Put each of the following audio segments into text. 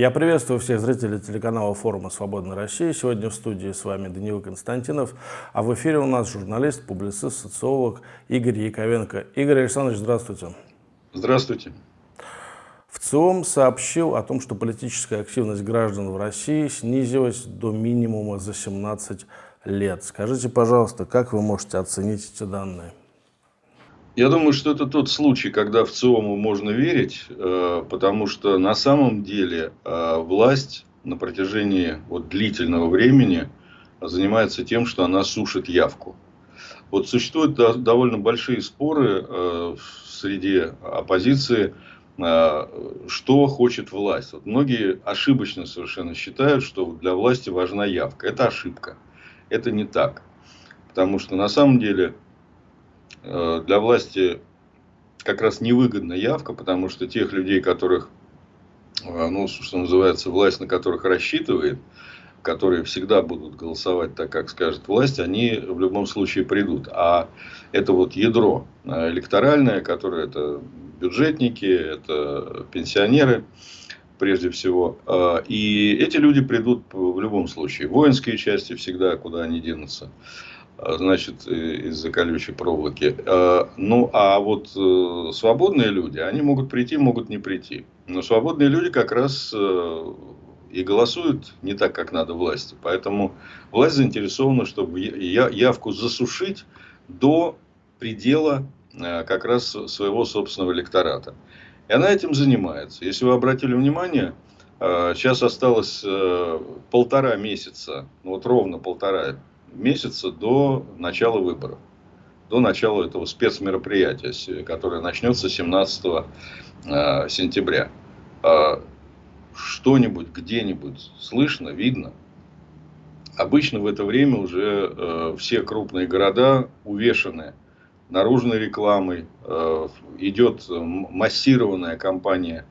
Я приветствую всех зрителей телеканала форума «Свободная Россия». Сегодня в студии с вами Даниил Константинов, а в эфире у нас журналист, публицист, социолог Игорь Яковенко. Игорь Александрович, здравствуйте. Здравствуйте. ВЦИОМ сообщил о том, что политическая активность граждан в России снизилась до минимума за 17 лет. Скажите, пожалуйста, как вы можете оценить эти данные? Я думаю, что это тот случай, когда в ЦИОМу можно верить, э, потому что на самом деле э, власть на протяжении вот длительного времени занимается тем, что она сушит явку. Вот существуют довольно большие споры э, среди оппозиции, что хочет власть. Вот многие ошибочно совершенно считают, что для власти важна явка. Это ошибка. Это не так. Потому что на самом деле для власти как раз невыгодна явка, потому что тех людей, которых, э, ну, что называется, власть на которых рассчитывает, которые всегда будут голосовать так, как скажет власть, они в любом случае придут. А это вот ядро э, электоральное, которое это бюджетники, это пенсионеры, прежде всего. И эти люди придут в любом случае. Воинские части всегда, куда они денутся. А, значит, из-за колючей проволоки. А, ну, а вот э, свободные люди, они могут прийти, могут не прийти. Но свободные люди как раз э, и голосуют не так, как надо власти. Поэтому власть заинтересована, чтобы явку засушить до предела э, как раз своего собственного электората. И она этим занимается. Если вы обратили внимание, сейчас осталось полтора месяца, вот ровно полтора месяца до начала выборов, до начала этого спецмероприятия, которое начнется 17 э, сентября. А что-нибудь где-нибудь слышно, видно? Обычно в это время уже э, все крупные города увешаны наружной рекламой, э, идет массированная кампания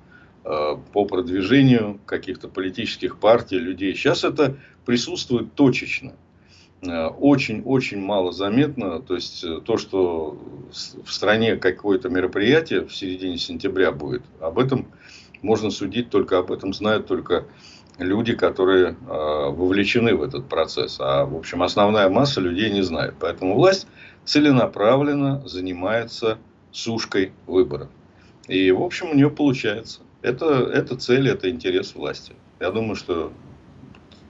по продвижению каких-то политических партий, людей. Сейчас это присутствует точечно. Очень-очень э, мало заметно. То есть, э, то, что в стране какое-то мероприятие в середине сентября будет, об этом можно судить только, об этом знают только люди, которые э, вовлечены в этот процесс. А, в общем, основная масса людей не знает. Поэтому власть целенаправленно занимается сушкой выборов. И, в общем, у нее получается. Это, это цель, это интерес власти. Я думаю, что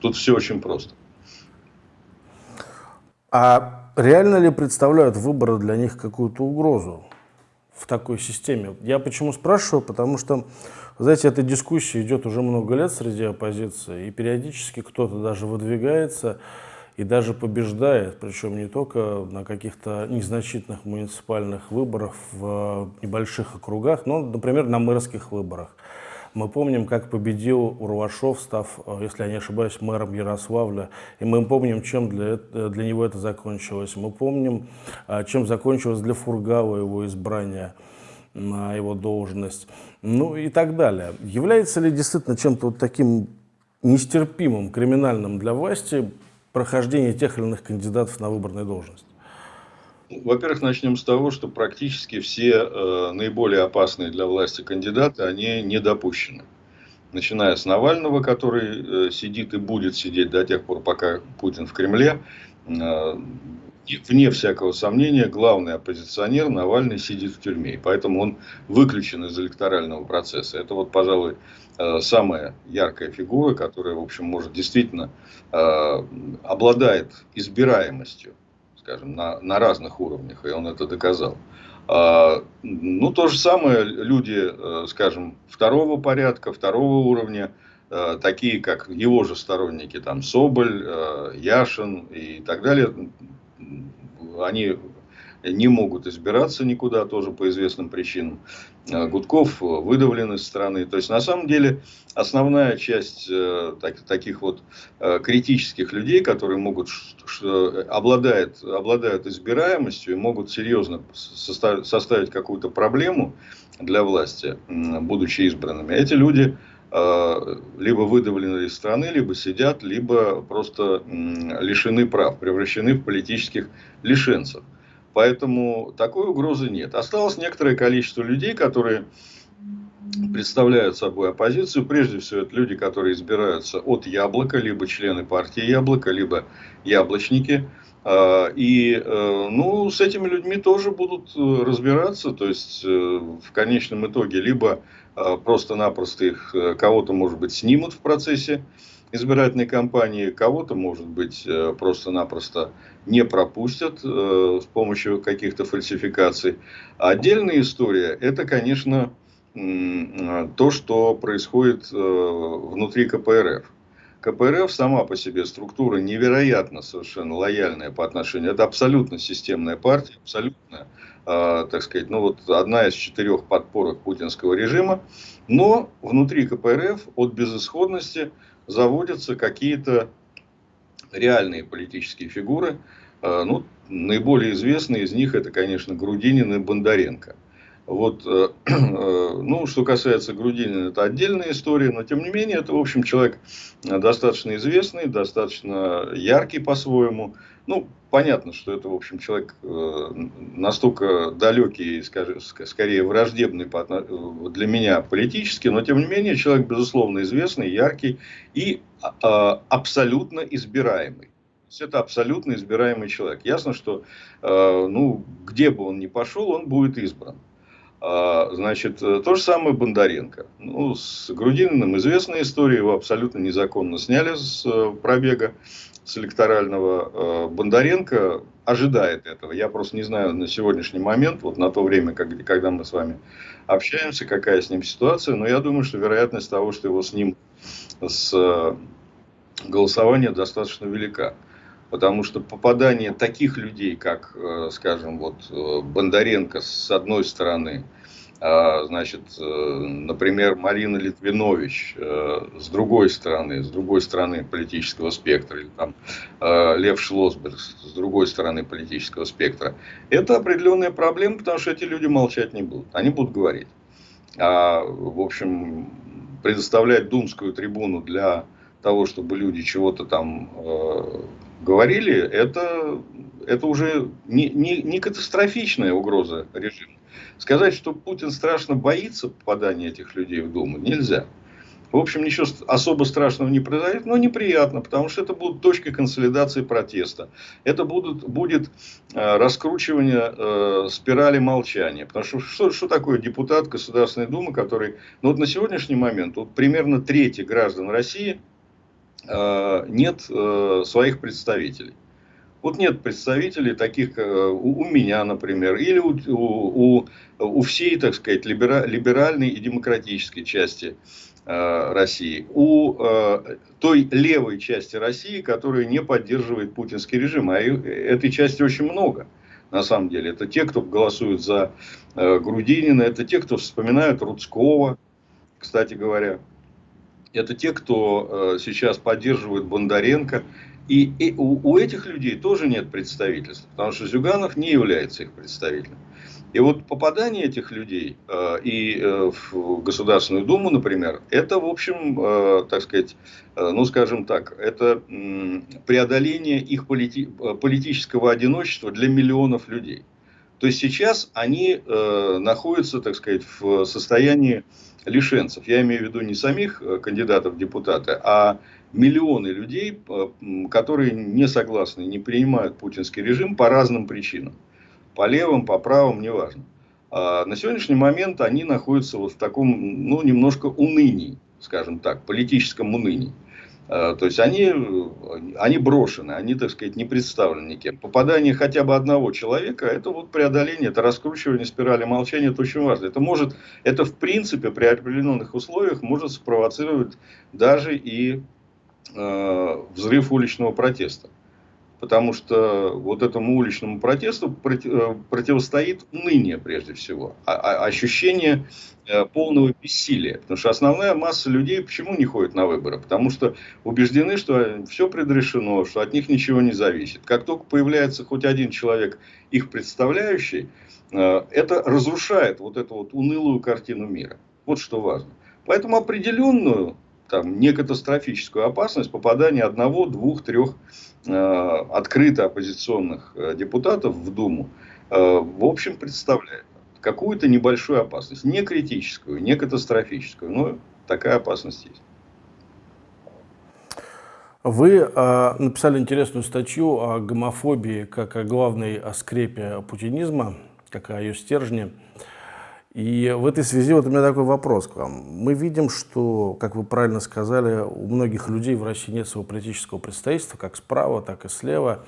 тут все очень просто. А реально ли представляют выборы для них какую-то угрозу в такой системе? Я почему спрашиваю? Потому что, знаете, эта дискуссия идет уже много лет среди оппозиции, и периодически кто-то даже выдвигается и даже побеждает, причем не только на каких-то незначительных муниципальных выборах в небольших округах, но, например, на мэрских выборах. Мы помним, как победил Урвашов, став, э, если я не ошибаюсь, мэром Ярославля. И мы помним, чем для, для него это закончилось. Мы помним, э, чем закончилось для Фургала его избрание на его должность. Ну и так далее. Является ли действительно чем-то вот таким нестерпимым, криминальным для власти прохождение тех или иных кандидатов на выборную должность? Во-первых, начнем с того, что практически все э, наиболее опасные для власти кандидаты, они не допущены. Начиная с Навального, который э, сидит и будет сидеть до тех пор, пока Путин в Кремле. Э, вне всякого сомнения, главный оппозиционер Навальный сидит в тюрьме. Поэтому он выключен из электорального процесса. Это вот, пожалуй, э, самая яркая фигура, которая, в общем, может действительно э, обладает избираемостью скажем, на, на разных уровнях, и он это доказал. А, ну, то же самое люди, э, скажем, второго порядка, второго уровня, э, такие как его же сторонники, там Соболь, э, Яшин и так далее, они не могут избираться никуда, тоже по известным причинам. Э, Гудков выдавлен из страны. То есть, на самом деле, основная часть э, так, таких вот э, критических людей, которые могут, что, обладают, избираемостью и могут серьезно составить какую-то проблему для власти, будучи избранными, эти люди либо выдавлены из страны, либо сидят, либо просто лишены прав, превращены в политических лишенцев. Поэтому такой угрозы нет. Осталось некоторое количество людей, которые представляют собой оппозицию. Прежде всего, это люди, которые избираются от яблока, либо члены партии яблока, либо яблочники. А, и э, ну, с этими людьми тоже будут э, разбираться. То есть, э, в конечном итоге, либо просто-напросто их кого-то, может быть, снимут в процессе избирательной кампании, кого-то, может быть, просто-напросто не пропустят с помощью каких-то фальсификаций. Отдельная история – это, конечно, то, что происходит внутри КПРФ. КПРФ сама по себе структура невероятно совершенно лояльная по отношению. Это абсолютно системная партия, абсолютно, э, так сказать, ну вот одна из четырех подпорок путинского режима. Но внутри КПРФ от безысходности заводятся какие-то реальные политические фигуры. Э, ну, наиболее известные из них это, конечно, Грудинин и Бондаренко. Вот, э, э, ну, что касается Грудинина, это отдельная история, но тем не менее, это, в общем, человек достаточно известный, достаточно яркий по-своему. Ну, понятно, что это, в общем, человек э, настолько далекий, скорее враждебный для меня политически, но тем не менее, человек, безусловно, известный, яркий и а, абсолютно избираемый. Это абсолютно избираемый человек. Ясно, что ну, где бы он ни пошел, он будет избран. А, значит, э, то же самое Бондаренко. Ну, с Грудининым известная история, его абсолютно незаконно сняли с э, пробега, с электорального. Э, Бондаренко ожидает этого. Я просто не знаю на сегодняшний момент, вот на то время, когда мы с вами общаемся, какая с ним ситуация, но я думаю, что вероятность того, что его с ним с голосования достаточно велика. Потому что попадание таких людей, как, э, скажем, вот э, Бондаренко с одной стороны, а, значит, э, например, Марина Литвинович с другой стороны, с другой стороны политического спектра, или там Лев Шлосберг с другой стороны политического спектра, это определенная проблема, потому что эти люди молчать не будут, они будут говорить. А, в общем, предоставлять думскую трибуну для того, чтобы люди чего-то там говорили, это, это уже не, не, не катастрофичная угроза режима. Сказать, что Путин страшно боится попадания этих людей в Думу, нельзя. В общем, ничего особо страшного не произойдет, но неприятно, потому что это будут точки консолидации протеста. Это будут, будет э, раскручивание э, спирали молчания. Потому что, что что такое депутат Государственной Думы, который ну, вот на сегодняшний момент вот примерно трети граждан России нет э, своих представителей. Вот нет представителей таких э, у, меня, например, или у, у, у всей, так сказать, либеральной и демократической части России, у той левой части России, которая не поддерживает путинский режим. А этой части очень много, на самом деле. Это те, кто голосует за Грудинина, это те, кто вспоминают Рудского, кстати говоря это те, кто э, сейчас поддерживает Бондаренко. И, и у, у этих людей тоже нет представительства, потому что Зюганов не является их представителем. И вот попадание этих людей э, и э, в Государственную Думу, например, это, в общем, э, так сказать, э, ну, скажем так, это э, преодоление их полити политического одиночества для миллионов людей. То есть сейчас они э, находятся, так сказать, в состоянии лишенцев. Я имею в виду не самих э, кандидатов в депутаты, а миллионы людей, э, которые не согласны, не принимают путинский режим по разным причинам. По левым, по правым, неважно. А на сегодняшний момент они находятся вот в таком, ну, немножко унынии, скажем так, политическом унынии. Э, то есть они, они брошены, они, так сказать, не представлены никем. Попадание хотя бы одного человека, это вот преодоление, это раскручивание спирали молчания, это очень важно. Это может, это в принципе при определенных условиях может спровоцировать даже и э, взрыв уличного протеста потому что вот этому уличному протесту э, противостоит уныние прежде всего, а, а ощущение э, полного бессилия. Потому что основная масса людей почему не ходит на выборы? Потому что убеждены, что все предрешено, что от них ничего не зависит. Как только появляется хоть один человек, их представляющий, э, это разрушает вот эту вот унылую картину мира. Вот что важно. Поэтому определенную там, не катастрофическую опасность попадания одного, двух, трех э, открыто оппозиционных э, депутатов в Думу, э, в общем, представляет. какую-то небольшую опасность. Не критическую, не катастрофическую, но такая опасность есть. Вы э, написали интересную статью о гомофобии как о главной скрепе путинизма, как о ее стержне. И в этой связи вот у меня такой вопрос к вам. Мы видим, что, как вы правильно сказали, у многих людей в России нет своего политического представительства, как справа, так и слева.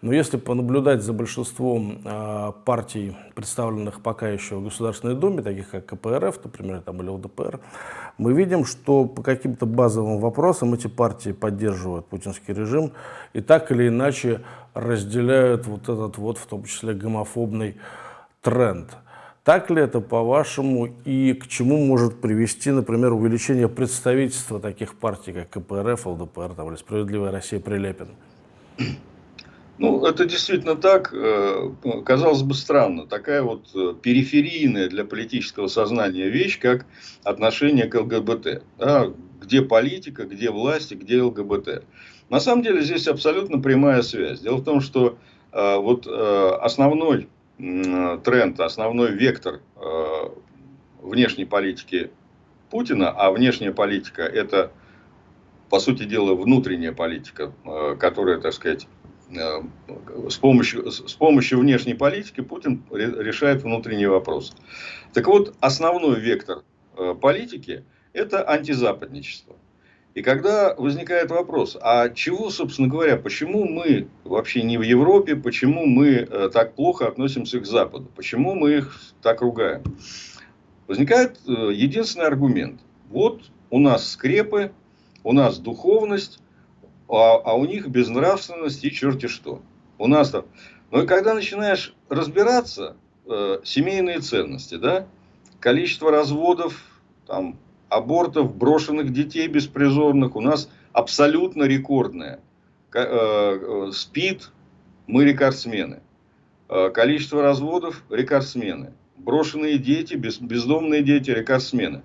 Но если понаблюдать за большинством э, партий, представленных пока еще в Государственной Думе, таких как КПРФ, например, там, или ЛДПР, мы видим, что по каким-то базовым вопросам эти партии поддерживают путинский режим и так или иначе разделяют вот этот вот, в том числе, гомофобный тренд. Так ли это, по-вашему, и к чему может привести, например, увеличение представительства таких партий, как КПРФ, ЛДПР там, или «Справедливая Россия» Прилепин? Ну, это действительно так. Э, казалось бы, странно. Такая вот э, периферийная для политического сознания вещь, как отношение к ЛГБТ. Да? Где политика, где власть, где ЛГБТ. На самом деле здесь абсолютно прямая связь. Дело в том, что э, вот основной тренд, основной вектор э, внешней политики Путина, а внешняя политика это, по сути дела, внутренняя политика, э, которая, так сказать, э, с помощью, с помощью внешней политики Путин решает внутренние вопросы. Так вот, основной вектор политики – это антизападничество. И когда возникает вопрос, а чего, собственно говоря, почему мы вообще не в Европе, почему мы э, так плохо относимся к Западу, почему мы их так ругаем? Возникает э, единственный аргумент. Вот у нас скрепы, у нас духовность, а, а у них безнравственность и черти что. У нас там... Но и когда начинаешь разбираться, э, семейные ценности, да, количество разводов, там, абортов, брошенных детей беспризорных у нас абсолютно рекордное. Э, э, СПИД, мы рекордсмены. Э, количество разводов – рекордсмены. Брошенные дети, бездомные дети – рекордсмены.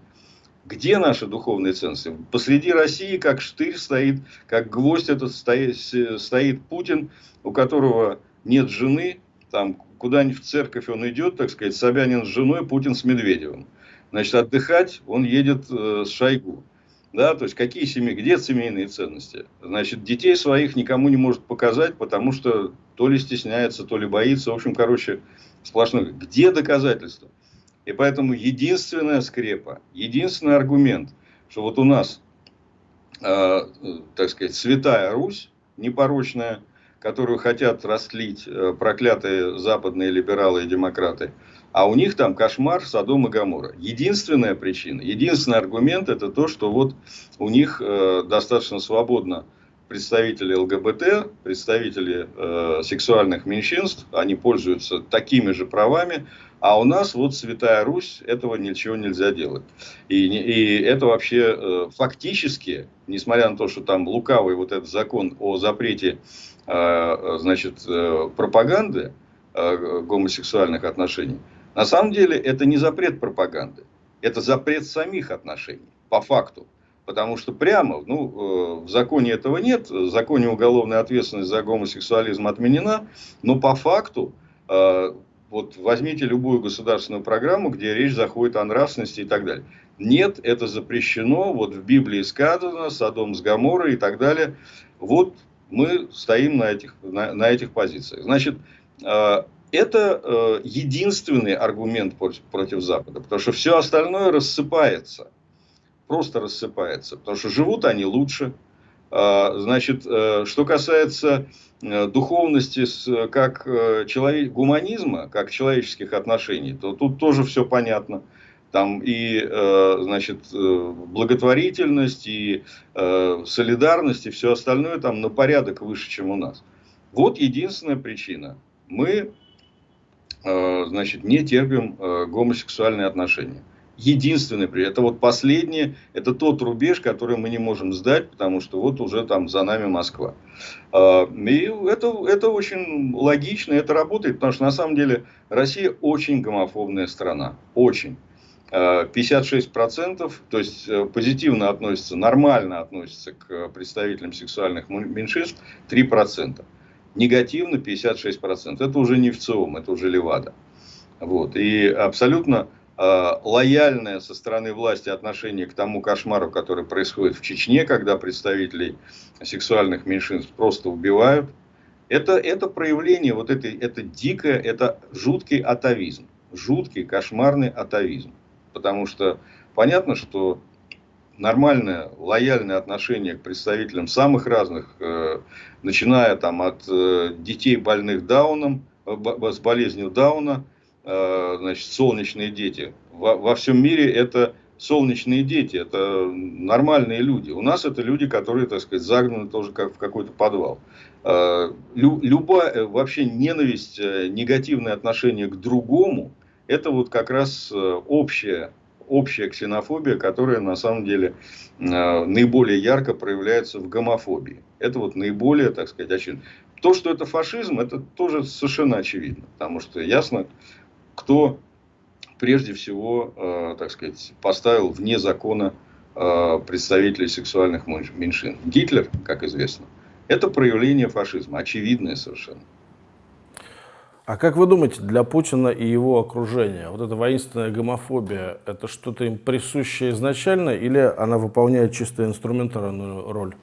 Где наши духовные ценности? Посреди России, как штырь стоит, как гвоздь этот стоит, стоит Путин, у которого нет жены, там куда-нибудь в церковь он идет, так сказать, Собянин с женой, Путин с Медведевым. Значит, отдыхать он едет э, с Шойгу. Да, то есть какие семьи, где семейные ценности? Значит, детей своих никому не может показать, потому что то ли стесняется, то ли боится. В общем, короче, сплошной. Где доказательства? И поэтому единственная скрепа, единственный аргумент, что вот у нас, э, так сказать, святая Русь, непорочная, которую хотят растлить э, проклятые западные либералы и демократы, а у них там кошмар Содом и Гамора. Единственная причина, единственный аргумент это то, что вот у них э, достаточно свободно представители ЛГБТ, представители э, сексуальных меньшинств, они пользуются такими же правами, а у нас вот Святая Русь, этого ничего нельзя делать. И, и это вообще э, фактически, несмотря на то, что там лукавый вот этот закон о запрете э, значит, э, пропаганды э, гомосексуальных отношений, на самом деле это не запрет пропаганды, это запрет самих отношений, по факту. Потому что прямо, ну, э, в законе этого нет, в законе уголовная ответственность за гомосексуализм отменена, но по факту, э, вот возьмите любую государственную программу, где речь заходит о нравственности и так далее. Нет, это запрещено, вот в Библии сказано, Содом с Гаморой и так далее. Вот мы стоим на этих, на, на этих позициях. Значит, э, это э, единственный аргумент против, против Запада, потому что все остальное рассыпается, просто рассыпается, потому что живут они лучше. Э, значит, э, что касается э, духовности как э, гуманизма, как человеческих отношений, то тут тоже все понятно. Там и э, значит, благотворительность, и солидарность, и все остальное там на порядок выше, чем у нас. Вот единственная причина. Мы значит, не терпим э, гомосексуальные отношения. Единственный при это вот последнее, это тот рубеж, который мы не можем сдать, потому что вот уже там за нами Москва. Э, и это, это очень логично, это работает, потому что на самом деле Россия очень гомофобная страна, очень. 56%, то есть позитивно относится, нормально относится к представителям сексуальных меньшинств 3% негативно 56%. Это уже не ВЦИОМ, это уже Левада. Вот. И абсолютно э, лояльное со стороны власти отношение к тому кошмару, который происходит в Чечне, когда представителей сексуальных меньшинств просто убивают. Это, это проявление, вот этой, это дикое, это жуткий атовизм. Жуткий, кошмарный атовизм. Потому что понятно, что нормальное, лояльное отношение к представителям самых разных, э, начиная там от э, детей больных Дауном, э, с болезнью Дауна, значит, солнечные дети. Во, во всем мире это солнечные дети, это нормальные люди. У нас это люди, которые, так сказать, загнаны тоже как в какой-то подвал. Лю, любая вообще ненависть, негативное отношение к другому, это вот как раз общее общая ксенофобия, которая на самом деле э, наиболее ярко проявляется в гомофобии. Это вот наиболее, так сказать, очевидно. То, что это фашизм, это тоже совершенно очевидно. Потому что ясно, кто прежде всего, э, так сказать, поставил вне закона э, представителей сексуальных меньшин. Гитлер, как известно, это проявление фашизма, очевидное совершенно. А как вы думаете, для Путина и его окружения вот эта воинственная гомофобия, это что-то им присуще изначально или она выполняет чисто инструментарную роль?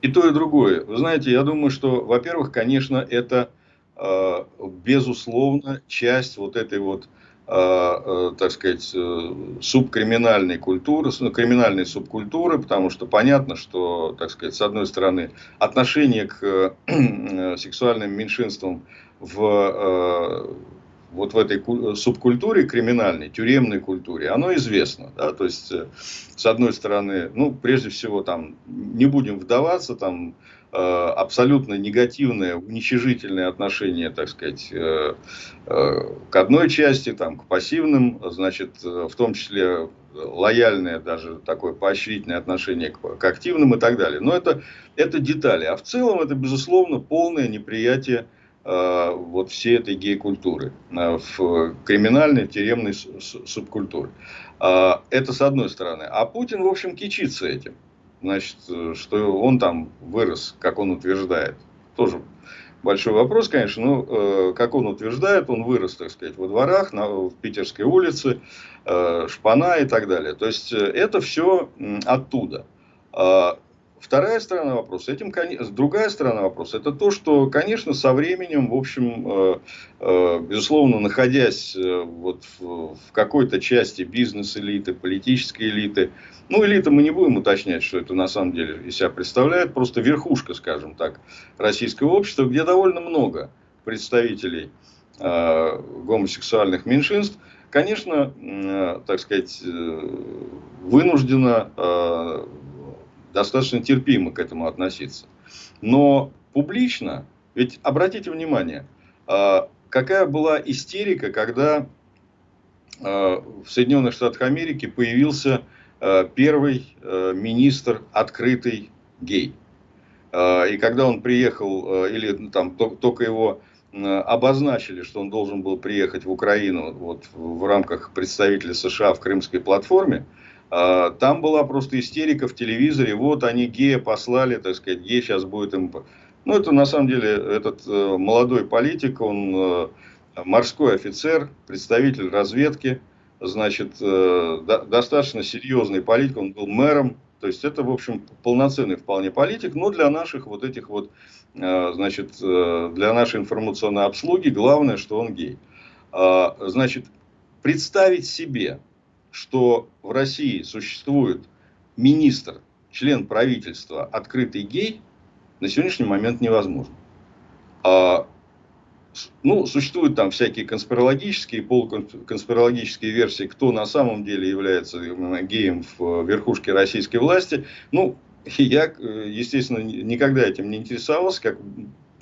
И то, и другое. Вы знаете, я думаю, что, во-первых, конечно, это, э, безусловно, часть вот этой вот, э, э, так сказать, э, субкриминальной культуры, ну, криминальной субкультуры, потому что понятно, что, так сказать, с одной стороны, отношение к э, сексуальным меньшинствам в, э, вот в этой субкультуре криминальной, тюремной культуре, оно известно. Да? То есть, э, с одной стороны, ну, прежде всего, там, не будем вдаваться, там, э, абсолютно негативное, уничижительное отношение, так сказать, к одной части, там, к пассивным, значит, в том числе лояльное даже такое поощрительное отношение к, к активным и так далее. Но это, это детали. А в целом это, безусловно, полное неприятие Э, вот всей этой гей-культуры, э, в криминальной, тюремной субкультуре. А, это с одной стороны. А Путин, в общем, кичится этим. Значит, что он там вырос, как он утверждает. Тоже большой вопрос, конечно, но, э, как он утверждает, он вырос, так сказать, во дворах, на, в Питерской улице, Шпана и так далее. То есть, это все оттуда. Вторая сторона вопроса, этим, другая сторона вопроса, это то, что, конечно, со временем, в общем, э, э, безусловно, находясь э, вот в какой-то части бизнес-элиты, политической элиты, ну, элита мы не будем уточнять, что это на самом деле из себя представляет, просто верхушка, скажем так, российского общества, где довольно много представителей гомосексуальных меньшинств, конечно, так сказать, вынуждена достаточно терпимо к этому относиться. Но публично, ведь обратите внимание, а, какая была истерика, когда а, в Соединенных Штатах Америки появился а, первый министр открытый гей. И когда он приехал, или ну, там только его обозначили, что он должен был приехать в Украину вот, в рамках представителя США в Крымской платформе, там была просто истерика в телевизоре. Вот они гея послали, так сказать, гей сейчас будет им... Ну, это на самом деле этот э, молодой политик, он э, морской офицер, представитель разведки, значит, э, достаточно серьезный политик, он был мэром. То есть, это, в общем, полноценный вполне политик, но для наших вот этих вот, значит, для нашей информационной обслуги главное, что он гей. А, значит, представить себе, что в России существует министр, член правительства, открытый гей, на сегодняшний момент невозможно. А, ну, существуют там всякие конспирологические, полуконспирологические версии, кто на самом деле является геем в верхушке российской власти. Ну, я, естественно, никогда этим не интересовался, как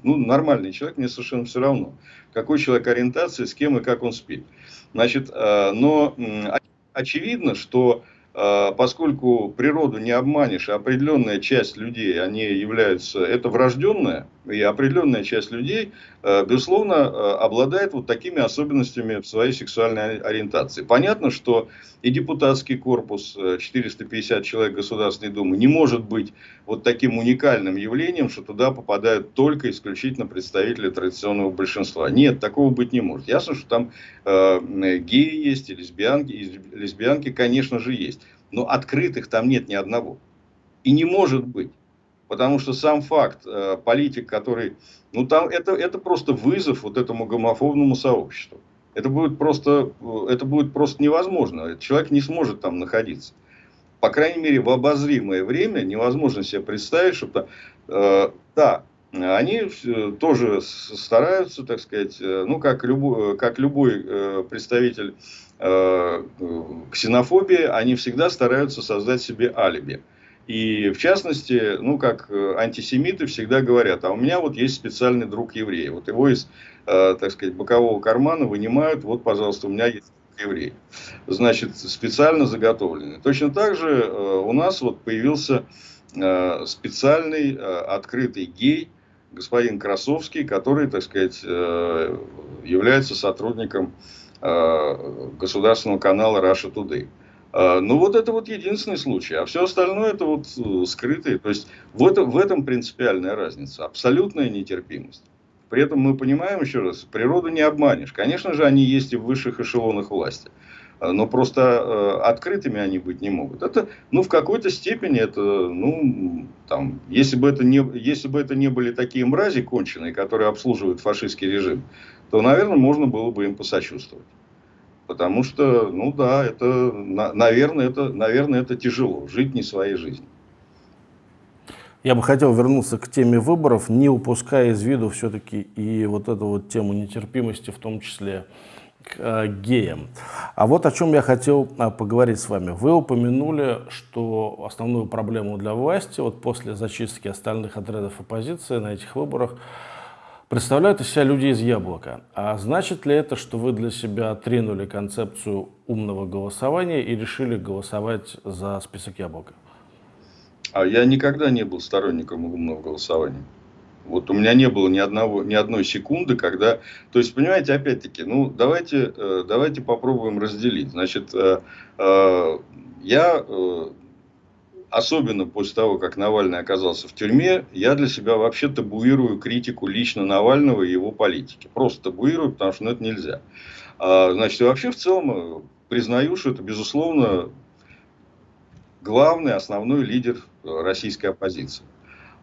ну, нормальный человек, мне совершенно все равно, какой человек ориентации, с кем и как он спит. Значит, но очевидно, что э, поскольку природу не обманешь, а определенная часть людей, они являются, это врожденное, и определенная часть людей, э, безусловно, э, обладает вот такими особенностями в своей сексуальной ориентации. Понятно, что и депутатский корпус, 450 э, человек Государственной Думы, не может быть вот таким уникальным явлением, что туда попадают только исключительно представители традиционного большинства. Нет, такого быть не может. Ясно, что там геи есть, и лесбиянки, и лесбиянки, конечно же, есть. Но открытых там нет ни одного. И не может быть. Потому что сам факт, э, политик, который... Ну, там это, это просто вызов вот этому гомофобному сообществу. Это будет просто, э, это будет просто невозможно. Человек не сможет там находиться. По крайней мере, в обозримое время невозможно себе представить, что... Э, да, они тоже стараются, так сказать, э, ну, как любой, как любой представитель ксенофобии, они всегда стараются создать себе алиби. И в частности, ну как э, антисемиты всегда говорят, а у меня вот есть специальный друг еврей. Вот его из, э, так сказать, бокового кармана вынимают, вот, пожалуйста, у меня есть еврей. Значит, специально заготовленный. Точно так же э, у нас вот появился э, специальный э, открытый гей, господин Красовский, который, так сказать, э, является сотрудником э, государственного канала Russia Today. А, ну, вот это вот единственный случай. А все остальное это вот э, скрытые. То есть, в, это, в этом принципиальная разница. Абсолютная нетерпимость. При этом мы понимаем, еще раз, природу не обманешь. Конечно же, они есть и в высших эшелонах власти. А, но просто э, открытыми они быть не могут. Это, ну, в какой-то степени это, ну, там, если бы это не, если бы это не были такие мрази конченые, которые обслуживают фашистский режим, то, наверное, можно было бы им посочувствовать. Потому что, ну да, это, наверное, это, наверное, это тяжело, жить не своей жизнью. Я бы хотел вернуться к теме выборов, не упуская из виду все-таки и вот эту вот тему нетерпимости, в том числе к э, геям. А вот о чем я хотел э, поговорить с вами. Вы упомянули, что основную проблему для власти, вот после зачистки остальных отрядов оппозиции на этих выборах, представляют из себя люди из яблока. А значит ли это, что вы для себя отринули концепцию умного голосования и решили голосовать за список яблока? А я никогда не был сторонником умного голосования. Вот у меня не было ни, одного, ни одной секунды, когда... То есть, понимаете, опять-таки, ну, давайте, э, давайте попробуем разделить. Значит, э, э, я особенно после того, как Навальный оказался в тюрьме, я для себя вообще табуирую критику лично Навального и его политики. Просто табуирую, потому что ну, это нельзя. А, значит, и вообще в целом э, признаю, что это, безусловно, главный, основной лидер российской оппозиции.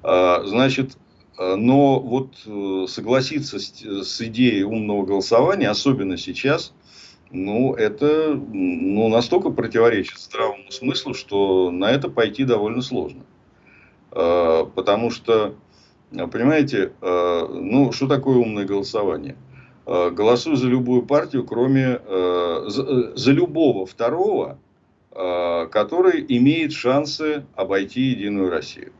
А, значит, э, но вот э, согласиться с, с идеей умного голосования, особенно сейчас, ну, это ну, настолько противоречит здравому смыслу, что на это пойти довольно сложно. А, потому что, понимаете, а, ну, что такое умное голосование? А, голосуй за любую партию, кроме за, за любого второго, который имеет шансы обойти Единую Россию.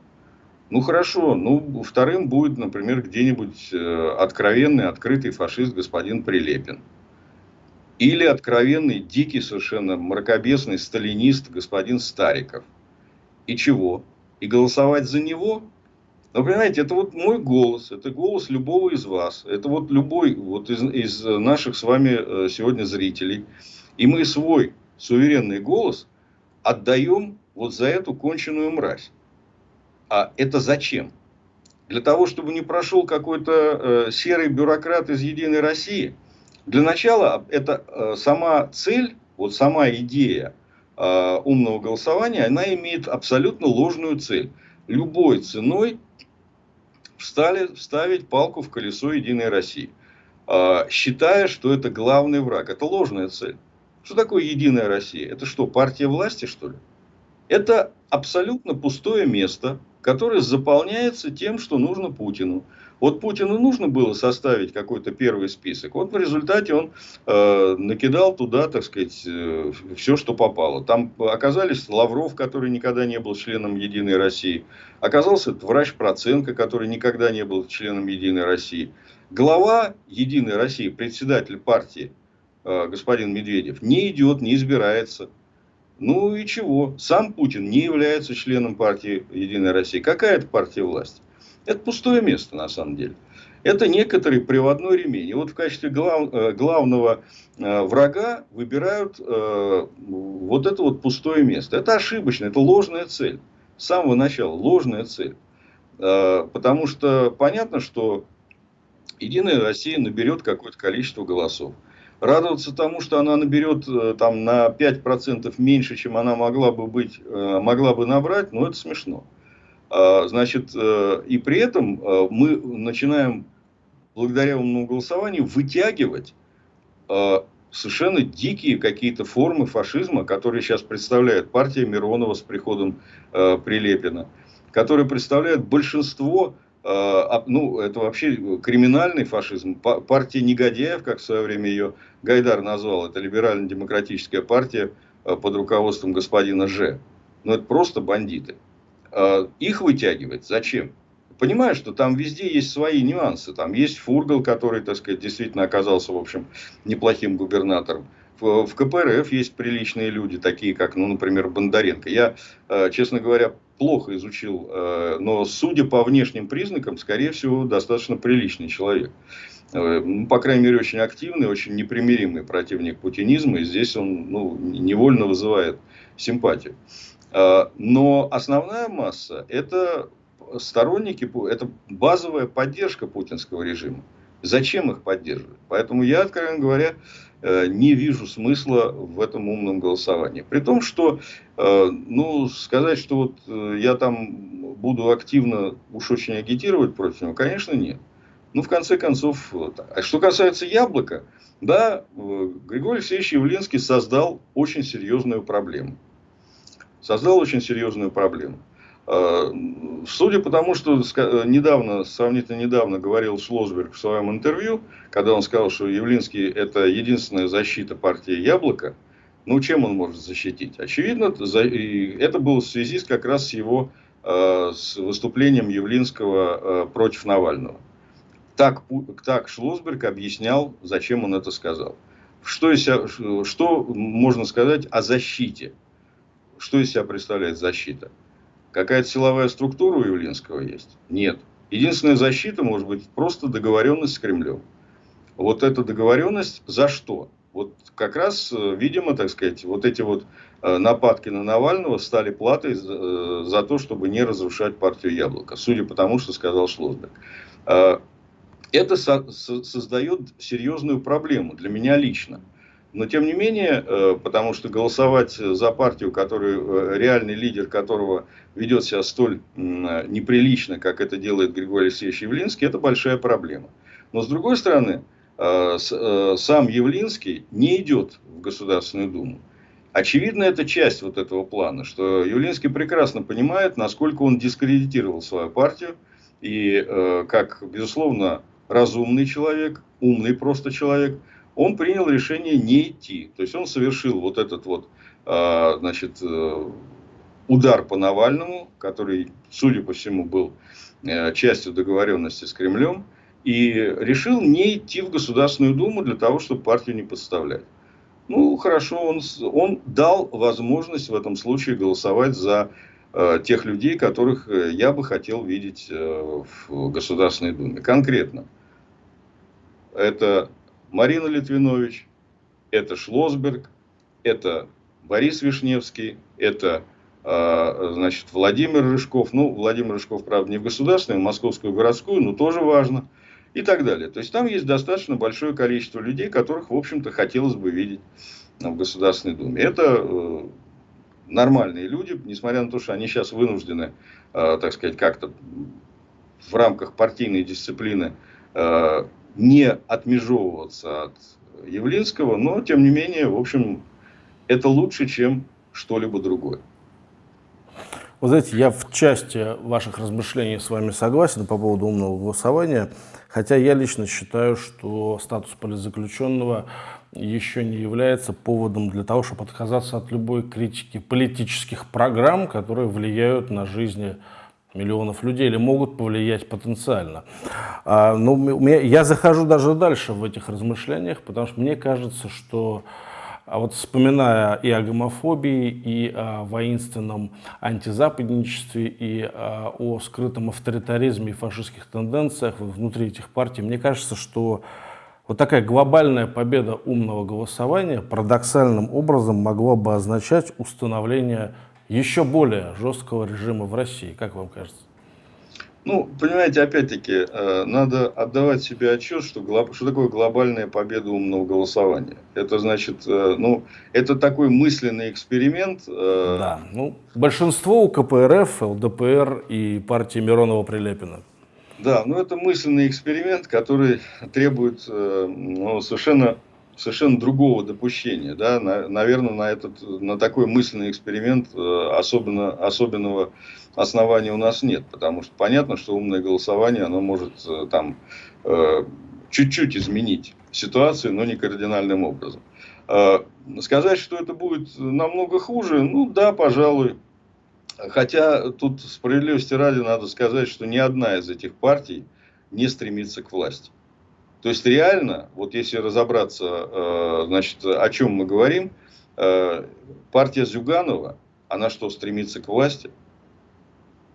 Ну хорошо, ну вторым будет, например, где-нибудь э, откровенный, открытый фашист господин Прилепин. Или откровенный, дикий совершенно, мракобесный сталинист господин Стариков. И чего? И голосовать за него? Но понимаете, это вот мой голос, это голос любого из вас, это вот любой вот из, из наших с вами э, сегодня зрителей. И мы свой суверенный голос отдаем вот за эту конченую мразь. А это зачем? Для того, чтобы не прошел какой-то э, серый бюрократ из Единой России – для начала, это э, сама цель, вот сама идея э, умного голосования, она имеет абсолютно ложную цель. Любой ценой встали, вставить палку в колесо Единой России, э, считая, что это главный враг. Это ложная цель. Что такое Единая Россия? Это что, партия власти, что ли? Это абсолютно пустое место, которое заполняется тем, что нужно Путину. Вот Путину нужно было составить какой-то первый список. Вот в результате он э, накидал туда, так сказать, э, все, что попало. Там оказались Лавров, который никогда не был членом Единой России. Оказался врач Проценко, который никогда не был членом Единой России. Глава Единой России, председатель партии, э, господин Медведев, не идет, не избирается. Ну и чего? Сам Путин не является членом партии Единой России. Какая это партия власти? Это пустое место на самом деле. Это некоторый приводной ремень. И вот в качестве глав, э, главного э, врага выбирают э, вот это вот пустое место. Это ошибочно, это ложная цель. С самого начала ложная цель. Потому что понятно, что Единая Россия наберет какое-то количество голосов. Радоваться тому, что она наберет там, на 5% меньше, чем она могла бы, быть, могла бы набрать, ну это смешно. Значит, и при этом мы начинаем благодаря умному голосованию вытягивать э, совершенно дикие какие-то формы фашизма, которые сейчас представляет партия Миронова с приходом э, Прилепина, которые представляют большинство, э, ну, это вообще криминальный фашизм, партия негодяев, как в свое время ее Гайдар назвал, это либерально-демократическая партия э, под руководством господина Ж. Но это просто бандиты. Э, их вытягивать зачем? понимаю, что там везде есть свои нюансы. Там есть Фургал, который, так сказать, действительно оказался, в общем, неплохим губернатором. В, КПРФ есть приличные люди, такие как, ну, например, Бондаренко. Я, э, честно говоря, плохо изучил, э, но судя по внешним признакам, скорее всего, достаточно приличный человек. Э, ну, по крайней мере, очень активный, очень непримиримый противник путинизма. И здесь он ну, невольно вызывает симпатию. Но основная масса – это сторонники, это базовая поддержка путинского режима. Зачем их поддерживать? Поэтому я, откровенно говоря, э, не вижу смысла в этом умном голосовании. При том, что, э, ну, сказать, что вот э, я там буду активно уж очень агитировать против него, конечно, нет. Ну, в конце концов, а что касается яблока, да, Григорий Алексеевич Явлинский создал очень серьезную проблему. Создал очень серьезную проблему. Э, судя по тому, что недавно, сравнительно недавно говорил Шлосберг в своем интервью, когда он сказал, что Явлинский это единственная защита партии Яблоко, ну чем он может защитить? Очевидно, это было в связи с, как раз с его э, с выступлением Явлинского э, против Навального. Так, так Шлосберг объяснял, зачем он это сказал. Что, что можно сказать о защите? Что из себя представляет защита? Какая-то силовая структура у Явлинского есть? Нет. Единственная защита может быть просто договоренность с Кремлем. Вот эта договоренность за что? Вот как раз, э, видимо, так сказать, вот эти вот э, нападки на Навального стали платой э, за то, чтобы не разрушать партию Яблоко, судя по тому, что сказал Шлосберг. Это со создает серьезную проблему для меня лично. Но тем не менее, э, потому что голосовать за партию, который, э, реальный лидер которого ведет себя столь неприлично, как это делает Григорий Алексеевич Явлинский, это большая проблема. Но с другой стороны, э, сам Явлинский не идет в Государственную Думу. Очевидно, это часть вот этого плана, что Явлинский прекрасно понимает, насколько он дискредитировал свою партию. И как, безусловно, разумный человек, умный просто человек – он принял решение не идти. То есть он совершил вот этот вот, а, значит, э, удар по Навальному, который, судя по всему, был э, частью договоренности с Кремлем, и решил не идти в Государственную Думу для того, чтобы партию не подставлять. Ну, хорошо, он, он дал возможность в этом случае голосовать за э, тех людей, которых я бы хотел видеть э, в Государственной Думе. Конкретно. Это Марина Литвинович, это Шлосберг, это Борис Вишневский, это а, значит, Владимир Рыжков. Ну, Владимир Рыжков, правда, не в государственную, а в московскую городскую, но тоже важно. И так далее. То есть, там есть достаточно большое количество людей, которых, в общем-то, хотелось бы видеть в Государственной Думе. Это э, нормальные люди, несмотря на то, что они сейчас вынуждены, э, так сказать, как-то в рамках партийной дисциплины не отмежевываться от Явлинского, но, тем не менее, в общем, это лучше, чем что-либо другое. Вы знаете, я в части ваших размышлений с вами согласен по поводу умного голосования, хотя я лично считаю, что статус политзаключенного еще не является поводом для того, чтобы отказаться от любой критики политических программ, которые влияют на жизнь миллионов людей или могут повлиять потенциально. А, ну, меня, я захожу даже дальше в этих размышлениях, потому что мне кажется, что А вот вспоминая и о гомофобии, и о воинственном антизападничестве, и о скрытом авторитаризме и фашистских тенденциях внутри этих партий, мне кажется, что вот такая глобальная победа умного голосования парадоксальным образом могла бы означать установление еще более жесткого режима в России. Как вам кажется? Ну, понимаете, опять-таки, э, надо отдавать себе отчет, что, что такое глобальная победа умного голосования. Это значит, э, ну, это такой мысленный эксперимент. Э, да, ну, большинство у КПРФ, ЛДПР и партии Миронова-Прилепина. Да, ну это мысленный эксперимент, который требует ну, совершенно совершенно другого допущения. Да? Наверное, на, этот, на такой мысленный эксперимент э, особенно, особенного основания у нас нет. Потому что понятно, что умное голосование оно может э, там э, чуть-чуть изменить ситуацию, но не кардинальным образом. Сказать, что это будет намного хуже, ну да, пожалуй. Хотя тут справедливости ради надо сказать, что ни одна из этих партий не стремится к власти. То есть реально, вот если разобраться, э, значит, о чем мы говорим, э, партия Зюганова, она что, стремится к власти?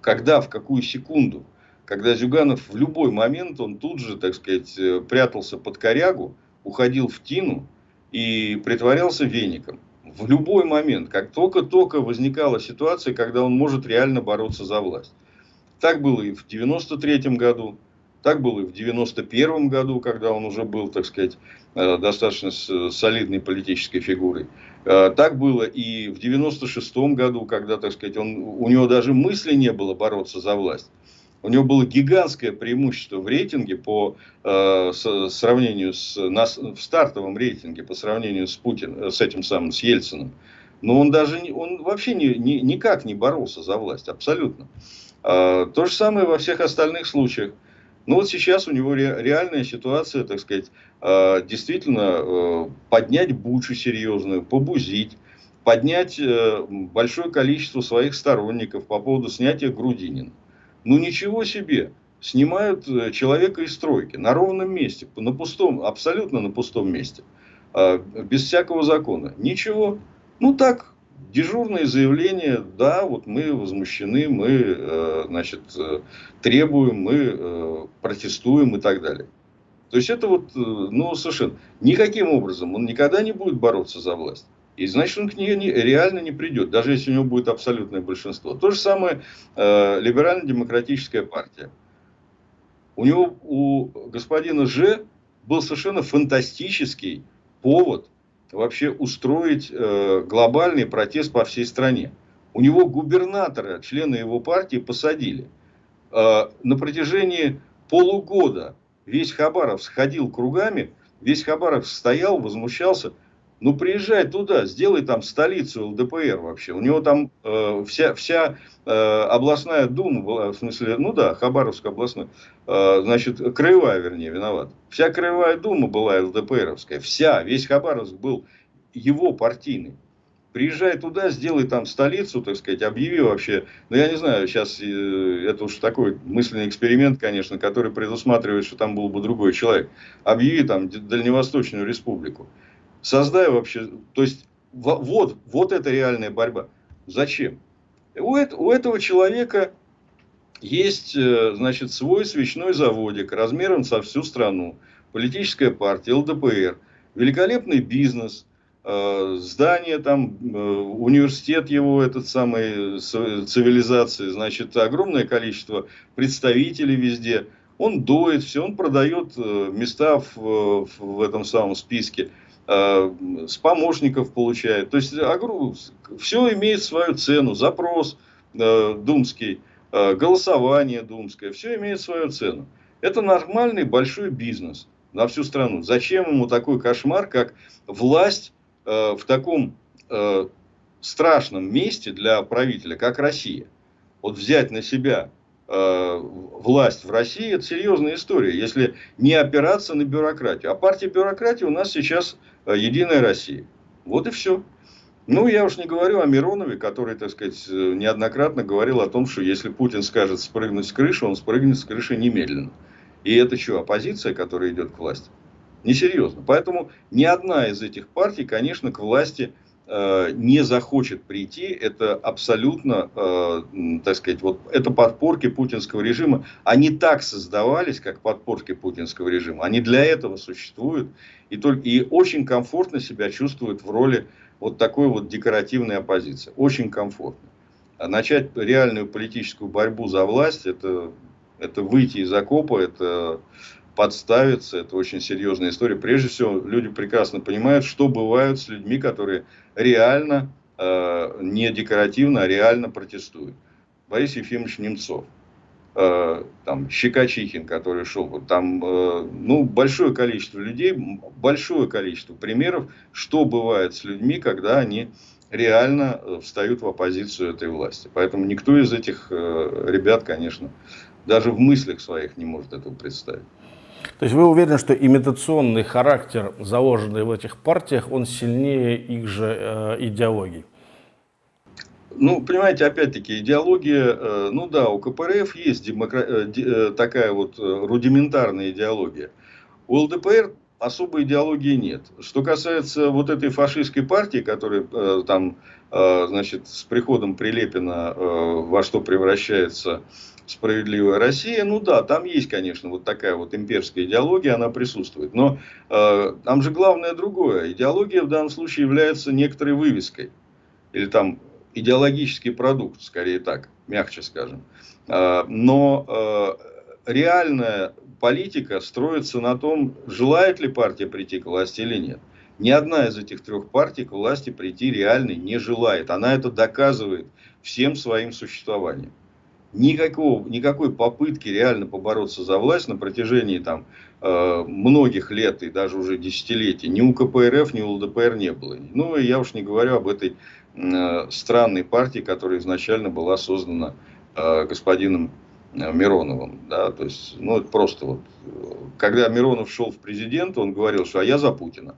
Когда, в какую секунду? Когда Зюганов в любой момент, он тут же, так сказать, э, прятался под корягу, уходил в тину и притворялся веником. В любой момент, как только-только возникала ситуация, когда он может реально бороться за власть. Так было и в 93 году, так было и в 1991 году, когда он уже был, так сказать, э, достаточно солидной политической фигурой. Э, так было и в 1996 году, когда, так сказать, он, у него даже мысли не было бороться за власть. У него было гигантское преимущество в рейтинге по э, сравнению с на, в стартовом рейтинге по сравнению с Путин, с этим самым с Ельциным. Но он даже не, он вообще не, не, никак не боролся за власть, абсолютно. Э, то же самое во всех остальных случаях. Ну вот сейчас у него реальная ситуация, так сказать, а, действительно э, поднять бучу серьезную, побузить, поднять э, большое количество своих сторонников по поводу снятия Грудинина. Ну ничего себе, снимают э, человека из стройки на ровном месте, на пустом, абсолютно на пустом месте, а, без всякого закона. Ничего, ну так, дежурное заявление, да, вот мы возмущены, мы, э, значит, э, требуем, мы э, протестуем и так далее. То есть это вот, ну, совершенно никаким образом он никогда не будет бороться за власть. И значит, он к ней не, реально не придет, даже если у него будет абсолютное большинство. То же самое э, либерально-демократическая партия. У него, у господина Ж был совершенно фантастический повод вообще устроить э, глобальный протест по всей стране. У него губернатора, члены его партии посадили. Э, на протяжении полугода весь Хабаров сходил кругами, весь Хабаров стоял, возмущался – ну, приезжай туда, сделай там столицу ЛДПР вообще. У него там э, вся, вся э, областная дума была, в смысле, ну да, Хабаровская областная, э, значит, краевая, вернее, виноват. Вся краевая дума была ЛДПРовская, вся, весь Хабаровск был его партийный. Приезжай туда, сделай там столицу, так сказать, объяви вообще, ну я не знаю, сейчас э, это уж такой мысленный эксперимент, конечно, который предусматривает, что там был бы другой человек. Объяви там Дальневосточную республику. Создай вообще, то есть вот, вот это реальная борьба. Зачем? У, у этого человека есть, э, значит, свой свечной заводик размером со всю страну, политическая партия, ЛДПР, великолепный бизнес, э, здание там, э, университет его, этот самый цивилизации, значит, огромное количество представителей везде. Он доит все, он продает места в, в этом самом списке. Э, с помощников получает. То есть все имеет свою цену. Запрос э, думский, э, голосование думское, все имеет свою цену. Это нормальный большой бизнес на всю страну. Зачем ему такой кошмар, как власть в таком страшном месте для правителя, как Россия? Вот взять на себя Э, власть в России, это серьезная история, если не опираться на бюрократию. А партия бюрократии у нас сейчас э, Единая Россия. Вот и все. Ну, я уж не говорю о Миронове, который, так сказать, э, неоднократно говорил о том, что если Путин скажет спрыгнуть с крыши, он спрыгнет с крыши немедленно. И это что, оппозиция, которая идет к власти? Несерьезно. Поэтому ни одна из этих партий, конечно, к власти Э, не захочет прийти, это абсолютно, э, так сказать, вот это подпорки путинского режима. Они так создавались, как подпорки путинского режима. Они для этого существуют и, только, и очень комфортно себя чувствуют в роли вот такой вот декоративной оппозиции. Очень комфортно. А начать реальную политическую борьбу за власть, это, это выйти из окопа, это подставиться. Это очень серьезная история. Прежде всего, люди прекрасно понимают, что бывает с людьми, которые реально, э, не декоративно, а реально протестуют. Борис Ефимович Немцов, э, там, Щекочихин, который шел, там, э, ну, большое количество людей, большое количество примеров, что бывает с людьми, когда они реально э, встают в оппозицию этой власти. Поэтому никто из этих э, ребят, конечно, даже в мыслях своих не может этого представить. То есть вы уверены, что имитационный характер, заложенный в этих партиях, он сильнее их же э, идеологий? Ну, понимаете, опять-таки, идеология, э, ну да, у КПРФ есть демокра... э, э такая вот рудиментарная идеология. У ЛДПР особой идеологии нет. Что касается вот этой фашистской партии, которая там, значит, с приходом Прилепина во что превращается справедливая Россия, ну да, там есть, конечно, вот такая вот имперская идеология, она присутствует. Но э, там же главное другое. Идеология в данном случае является некоторой вывеской. Или там идеологический продукт, скорее так, мягче скажем. Э, но э, реальная политика строится на том, желает ли партия прийти к власти или нет. Ни одна из этих трех партий к власти прийти реально не желает. Она это доказывает всем своим существованием никакого, никакой попытки реально побороться за власть на протяжении там, э, многих лет и даже уже десятилетий ни у КПРФ, ни у ЛДПР не было. Ну, и я уж не говорю об этой э, странной партии, которая изначально была создана э, господином Мироновым. Да? То есть, ну, это просто вот, когда Миронов шел в президент, он говорил, что а я за Путина.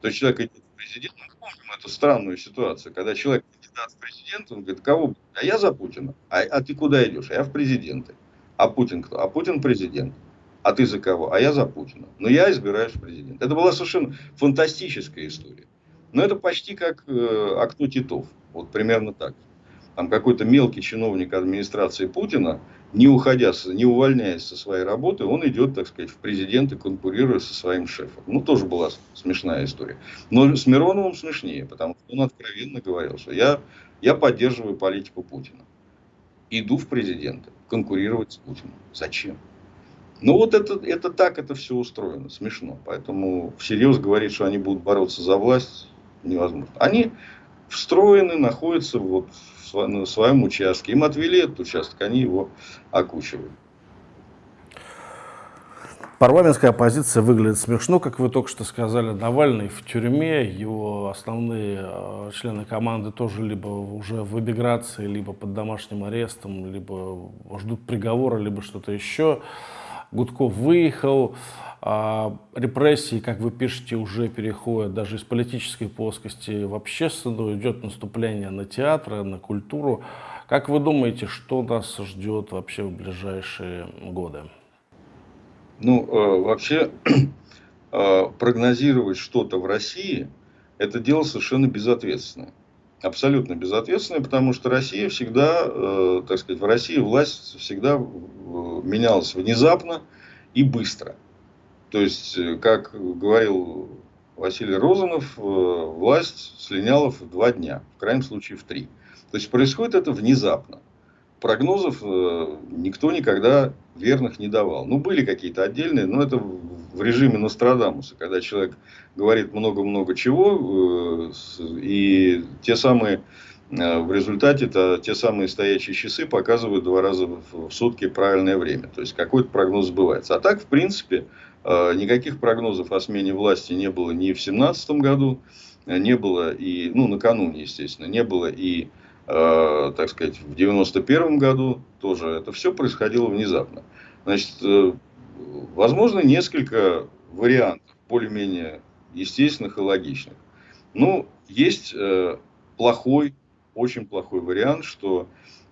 То есть, человек идет в президент, мы помним эту странную ситуацию, когда человек кандидат в президенты, он говорит, кого? А я за Путина. А, а ты куда идешь? А я в президенты. А Путин кто? А Путин президент. А ты за кого? А я за Путина. Но я избираюсь в президент. Это была совершенно фантастическая история. Но это почти как э, окно Титов. Вот примерно так. Там какой-то мелкий чиновник администрации Путина не уходя, не увольняясь со своей работы, он идет, так сказать, в президенты, конкурируя со своим шефом. Ну, тоже была смешная история. Но с Мироновым смешнее, потому что он откровенно говорил, что я, я поддерживаю политику Путина. Иду в президенты, конкурировать с Путиным. Зачем? Ну, вот это, это так это все устроено, смешно. Поэтому всерьез говорить, что они будут бороться за власть, невозможно. Они встроены, находятся вот на своем участке. Им отвели этот участок, они его окучивают. Парламентская оппозиция выглядит смешно, как вы только что сказали. Навальный в тюрьме, его основные э, члены команды тоже либо уже в эмиграции, либо под домашним арестом, либо ждут приговора, либо что-то еще. Гудков выехал. А репрессии, как вы пишете, уже переходят даже из политической плоскости в общественную, идет наступление на театры, на культуру. Как вы думаете, что нас ждет вообще в ближайшие годы? Ну, э, вообще, э, прогнозировать что-то в России, это дело совершенно безответственное. Абсолютно безответственное, потому что Россия всегда, э, так сказать, в России власть всегда менялась внезапно и быстро. То есть, э, как говорил Василий Розанов, э, власть слиняла в два дня, в крайнем случае в три. То есть, происходит это внезапно. Прогнозов э, никто никогда верных не давал. Ну, были какие-то отдельные, но это в режиме Нострадамуса, когда человек говорит много-много чего, и те самые в результате -то, те самые стоящие часы показывают два раза в сутки правильное время. То есть какой-то прогноз сбывается. А так, в принципе, никаких прогнозов о смене власти не было ни в 2017 году, э, не было и, ну, накануне, естественно, не было и, э, так сказать, в 91 году тоже. Это все происходило внезапно. Значит, э, возможно, несколько вариантов, более-менее естественных и логичных. Ну, есть э, плохой, очень плохой вариант, что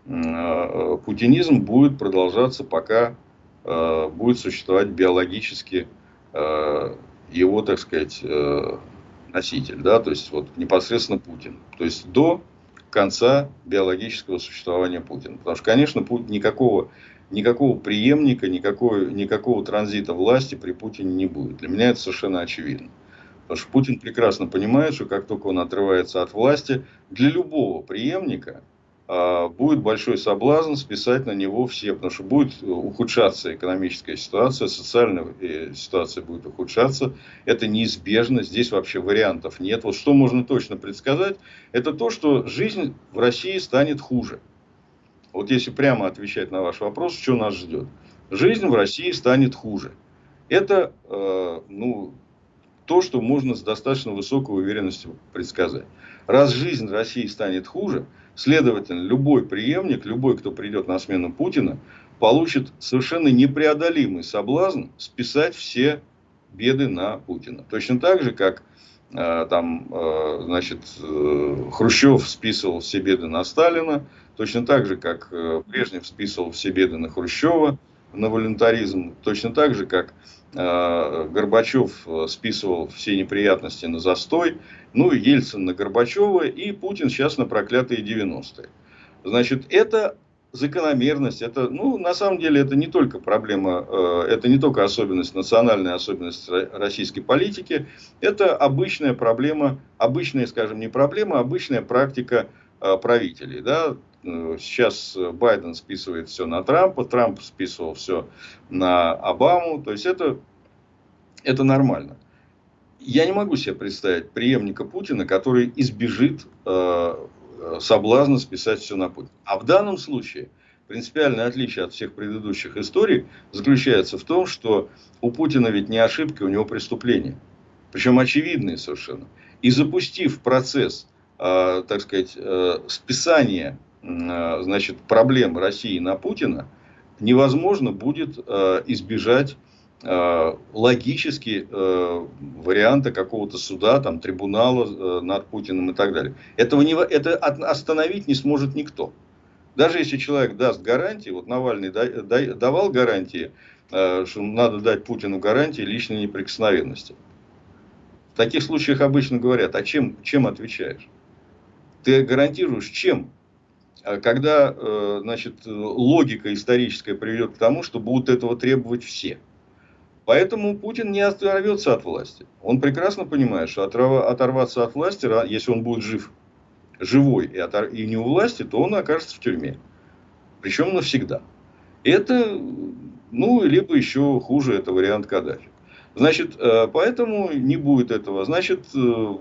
э, путинизм будет продолжаться, пока Э, будет существовать биологически э, его, так сказать, э, носитель, да, то есть вот непосредственно Путин. То есть до конца биологического существования Путина. Потому что, конечно, никакого, никакого преемника, никакого, никакого транзита власти при Путине не будет. Для меня это совершенно очевидно. Потому что Путин прекрасно понимает, что как только он отрывается от власти, для любого преемника будет большой соблазн списать на него все, потому что будет ухудшаться экономическая ситуация, социальная э, ситуация будет ухудшаться, это неизбежно, здесь вообще вариантов нет. Вот что можно точно предсказать, это то, что жизнь в России станет хуже. Вот если прямо отвечать на ваш вопрос, что нас ждет. Жизнь в России станет хуже. Это э, ну, то, что можно с достаточно высокой уверенностью предсказать. Раз жизнь в России станет хуже, Следовательно, любой преемник, любой, кто придет на смену Путина, получит совершенно непреодолимый соблазн списать все беды на Путина. Точно так же, как э, там, э, значит, э, Хрущев списывал все беды на Сталина, точно так же, как э, Брежнев списывал все беды на Хрущева, на волюнтаризм, точно так же, как Горбачев э, списывал все неприятности на застой, ну и Ельцин на Горбачева, и Путин сейчас на проклятые 90-е. Значит, это закономерность, это, ну, на самом деле, это не только проблема, э, это не только особенность, национальная особенность российской политики, это обычная проблема, обычная, скажем, не проблема, а обычная практика э, правителей, да, э, Сейчас Байден списывает все на Трампа, Трамп списывал все на Обаму. То есть это, это нормально я не могу себе представить преемника Путина, который избежит э, соблазна списать все на Путина. А в данном случае принципиальное отличие от всех предыдущих историй заключается в том, что у Путина ведь не ошибки, у него преступления. Причем очевидные совершенно. И запустив процесс, э, так сказать, э, списания э, значит, проблем России на Путина, невозможно будет э, избежать Э, логически э, варианта какого-то суда, там, трибунала э, над Путиным и так далее. Этого не, это остановить не сможет никто. Даже если человек даст гарантии, вот Навальный да, да, давал гарантии, э, что надо дать Путину гарантии личной неприкосновенности. В таких случаях обычно говорят, а чем, чем отвечаешь? Ты гарантируешь чем? А когда э, значит, логика историческая приведет к тому, что будут этого требовать все – Поэтому Путин не оторвется от власти. Он прекрасно понимает, что оторваться от власти, если он будет жив, живой и, отор... и не у власти, то он окажется в тюрьме. Причем навсегда. Это, ну, либо еще хуже, это вариант Каддафи. Значит, э, поэтому не будет этого. Значит, э,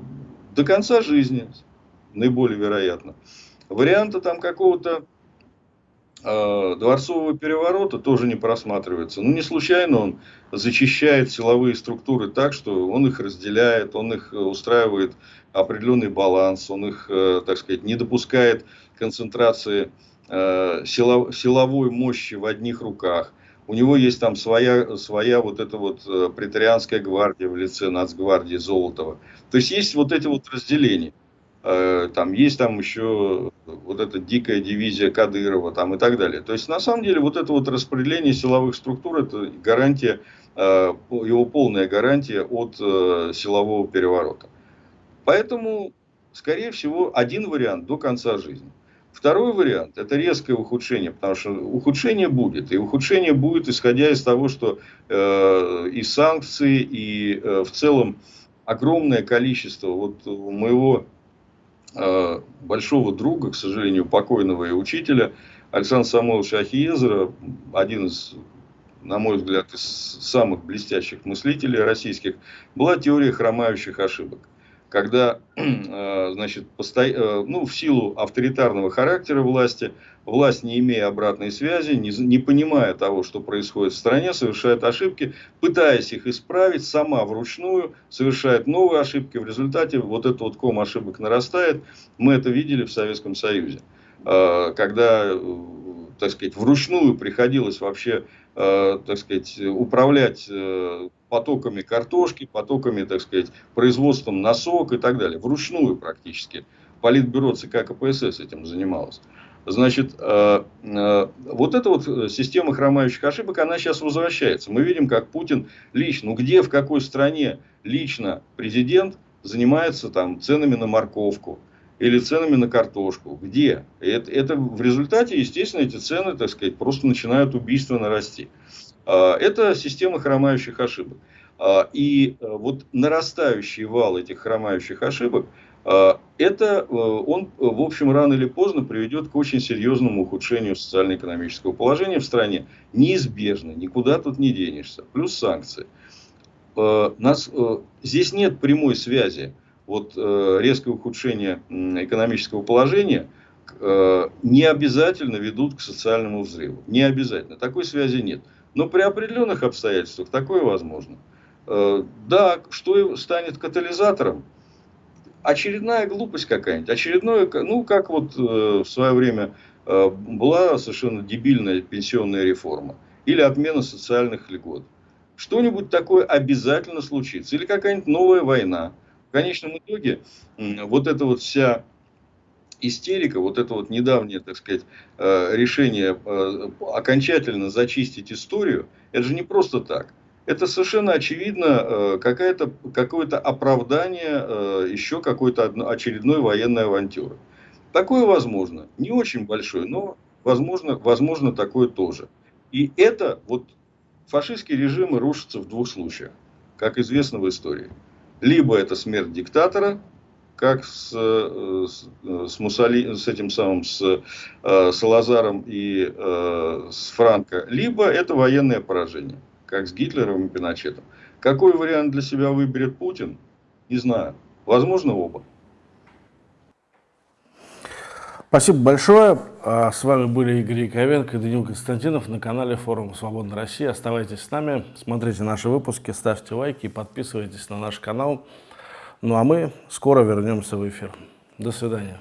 до конца жизни, наиболее вероятно. Варианта там какого-то э, дворцового переворота тоже не просматривается. Ну, не случайно он зачищает силовые структуры так, что он их разделяет, он их устраивает определенный баланс, он их, э, так сказать, не допускает концентрации э, силовой мощи в одних руках. У него есть там своя, своя вот эта вот э, претарианская гвардия в лице нацгвардии Золотого. То есть есть вот эти вот разделения. Э, там есть там еще вот эта дикая дивизия Кадырова там и так далее. То есть на самом деле вот это вот распределение силовых структур это гарантия, э, его полная гарантия от э, силового переворота. Поэтому, скорее всего, один вариант до конца жизни. Второй вариант – это резкое ухудшение, потому что ухудшение будет. И ухудшение будет, исходя из того, что э, и санкции, и э, в целом огромное количество, вот у моего большого друга, к сожалению, покойного и учителя, Александра Самойловича Ахиезера, один из, на мой взгляд, из самых блестящих мыслителей российских, была теория хромающих ошибок когда, э, значит, посто... Э, ну, в силу авторитарного характера власти, власть, не имея обратной связи, не, понимая того, что происходит в стране, совершает ошибки, пытаясь их исправить, сама вручную совершает новые ошибки. В результате вот этот вот ком ошибок нарастает. Мы это видели в Советском Союзе. Э, когда, так сказать, вручную приходилось вообще, так сказать, управлять потоками картошки, потоками, так сказать, производством носок и так далее. Вручную практически. Политбюро ЦК КПСС этим занималось. Значит, э, э, вот эта вот система хромающих ошибок, она сейчас возвращается. Мы видим, как Путин лично, ну где, в какой стране лично президент занимается там ценами на морковку, или ценами на картошку. Где? Это, это в результате, естественно, эти цены, так сказать, просто начинают убийственно расти. А, это система хромающих ошибок. А, и э, вот нарастающий вал этих хромающих ошибок, а, это э, он, в общем, рано или поздно приведет к очень серьезному ухудшению социально-экономического положения в стране. Неизбежно, никуда тут не денешься. Плюс санкции. Нас, э, здесь нет прямой связи вот э, резкое ухудшение экономического положения э, не обязательно ведут к социальному взрыву. Не обязательно. Такой связи нет. Но при определенных обстоятельствах такое возможно. Э, да, что станет катализатором? Очередная глупость какая-нибудь. Очередное, ну, как вот в свое время была совершенно дебильная пенсионная реформа. Или отмена социальных льгот. Что-нибудь такое обязательно случится. Или какая-нибудь новая война в конечном итоге вот эта вот вся истерика, вот это вот недавнее, так сказать, э, решение э, окончательно зачистить историю, это же не просто так. Это совершенно очевидно э, какое-то какое оправдание еще какой-то очередной военной авантюры. Такое возможно. Не очень большое, но возможно, возможно такое тоже. И это вот фашистские режимы рушатся в двух случаях, как известно в истории. Либо это смерть диктатора, как с, э, с, с, Муссоли, с этим самым, с э, Салазаром и э, с Франко, либо это военное поражение, как с Гитлером и Пиночетом. Какой вариант для себя выберет Путин, не знаю. Возможно, оба. Спасибо большое. А, с вами были Игорь Яковенко и Данил Константинов на канале форума Свободной России. Оставайтесь с нами, смотрите наши выпуски, ставьте лайки и подписывайтесь на наш канал. Ну а мы скоро вернемся в эфир. До свидания.